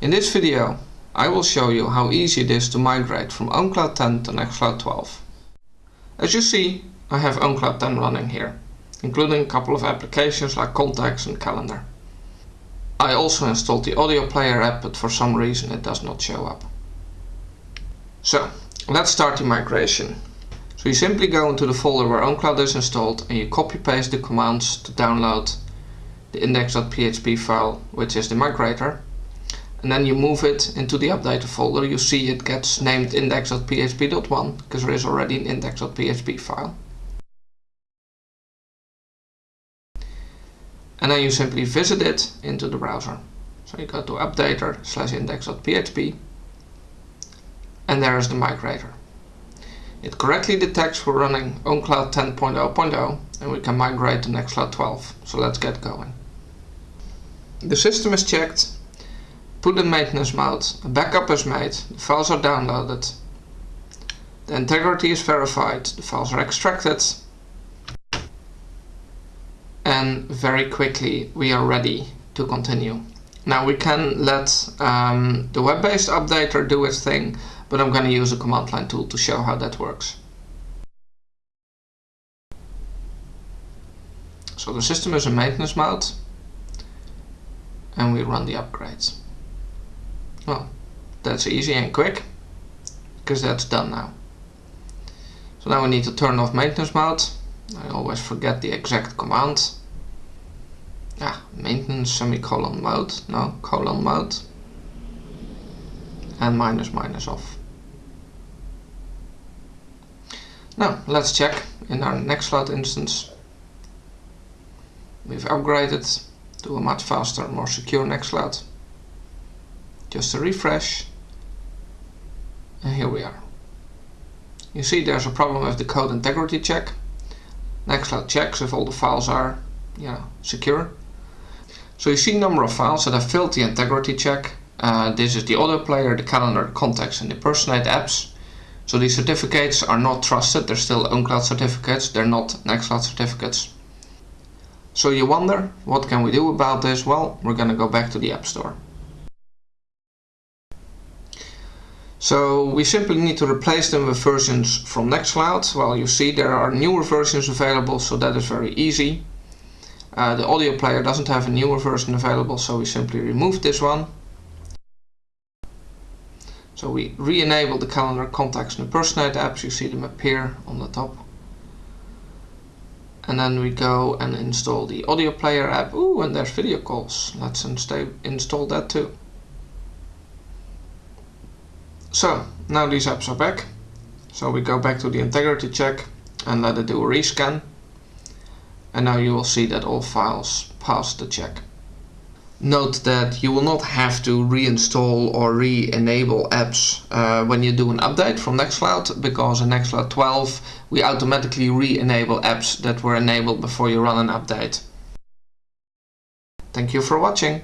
In this video I will show you how easy it is to migrate from OwnCloud 10 to Nextcloud 12. As you see I have OwnCloud 10 running here, including a couple of applications like Contacts and Calendar. I also installed the audio player app but for some reason it does not show up. So let's start the migration. So you simply go into the folder where OwnCloud is installed and you copy paste the commands to download the index.php file which is the migrator and then you move it into the updater folder you see it gets named index.php.1 because there is already an index.php file. And then you simply visit it into the browser. So you go to updater slash index.php and there is the migrator. It correctly detects we're running OwnCloud 10.0.0 and we can migrate to Nextcloud 12. So let's get going. The system is checked, put in maintenance mode, a backup is made, the files are downloaded, the integrity is verified, the files are extracted and very quickly we are ready to continue. Now we can let um, the web-based updater do its thing but I'm going to use a command line tool to show how that works. So the system is in maintenance mode and we run the upgrades. Well, that's easy and quick because that's done now. So now we need to turn off maintenance mode. I always forget the exact command. Yeah, maintenance semicolon mode, no, colon mode and minus minus off. Now let's check in our Nextcloud instance. We've upgraded to a much faster, more secure Nextcloud. Just a refresh and here we are. You see there's a problem with the code integrity check. Nextcloud checks if all the files are yeah, secure. So you see number of files that have failed the integrity check. Uh, this is the audio player, the calendar, contacts and the personate apps. So these certificates are not trusted, they're still OwnCloud certificates, they're not Nextcloud certificates. So you wonder, what can we do about this? Well, we're going to go back to the App Store. So we simply need to replace them with versions from Nextcloud. Well, you see there are newer versions available, so that is very easy. Uh, the audio player doesn't have a newer version available, so we simply remove this one so we re-enable the calendar contacts and the personate apps, you see them appear on the top. And then we go and install the audio player app. Ooh, and there's video calls. Let's install that too. So, now these apps are back. So we go back to the integrity check and let it do a rescan. And now you will see that all files pass the check. Note that you will not have to reinstall or re-enable apps uh, when you do an update from Nextcloud because in Nextcloud 12 we automatically re-enable apps that were enabled before you run an update. Thank you for watching.